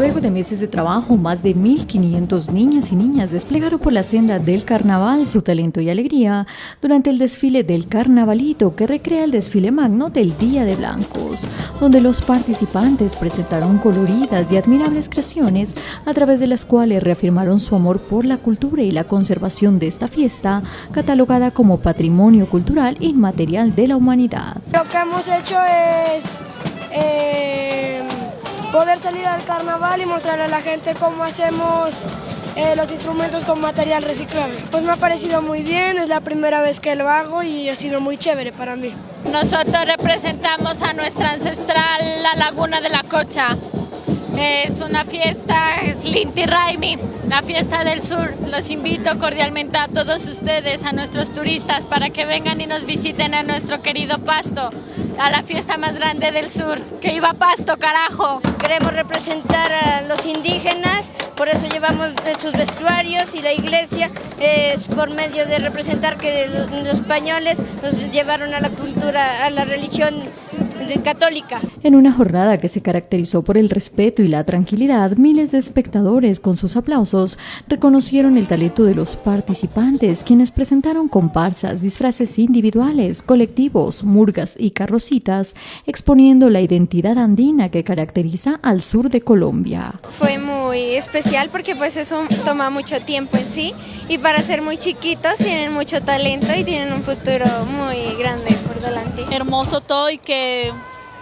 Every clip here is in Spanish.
Luego de meses de trabajo, más de 1.500 niñas y niñas desplegaron por la senda del carnaval su talento y alegría durante el desfile del carnavalito que recrea el desfile magno del Día de Blancos, donde los participantes presentaron coloridas y admirables creaciones a través de las cuales reafirmaron su amor por la cultura y la conservación de esta fiesta, catalogada como patrimonio cultural inmaterial de la humanidad. Lo que hemos hecho es... Eh poder salir al carnaval y mostrarle a la gente cómo hacemos eh, los instrumentos con material reciclable. Pues me ha parecido muy bien, es la primera vez que lo hago y ha sido muy chévere para mí. Nosotros representamos a nuestra ancestral, la Laguna de la Cocha. Es una fiesta, es Linti Raimi, la fiesta del sur. Los invito cordialmente a todos ustedes, a nuestros turistas, para que vengan y nos visiten a nuestro querido Pasto, a la fiesta más grande del sur. ¡Que iba Pasto, carajo! Queremos representar a los indígenas, por eso llevamos sus vestuarios y la iglesia es por medio de representar que los españoles nos llevaron a la cultura, a la religión católica. En una jornada que se caracterizó por el respeto y la tranquilidad, miles de espectadores con sus aplausos reconocieron el talento de los participantes, quienes presentaron comparsas, disfraces individuales, colectivos, murgas y carrocitas, exponiendo la identidad andina que caracteriza al sur de Colombia. Fue muy especial porque pues eso toma mucho tiempo en sí y para ser muy chiquitos tienen mucho talento y tienen un futuro muy grande por delante. Hermoso todo y que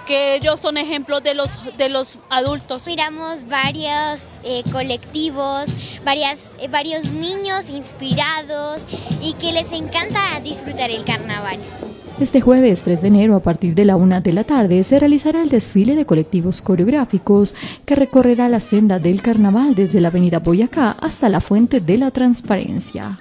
que ellos son ejemplos de los, de los adultos. Miramos varios eh, colectivos, varias, eh, varios niños inspirados y que les encanta disfrutar el carnaval. Este jueves 3 de enero a partir de la una de la tarde se realizará el desfile de colectivos coreográficos que recorrerá la senda del carnaval desde la avenida Boyacá hasta la Fuente de la Transparencia.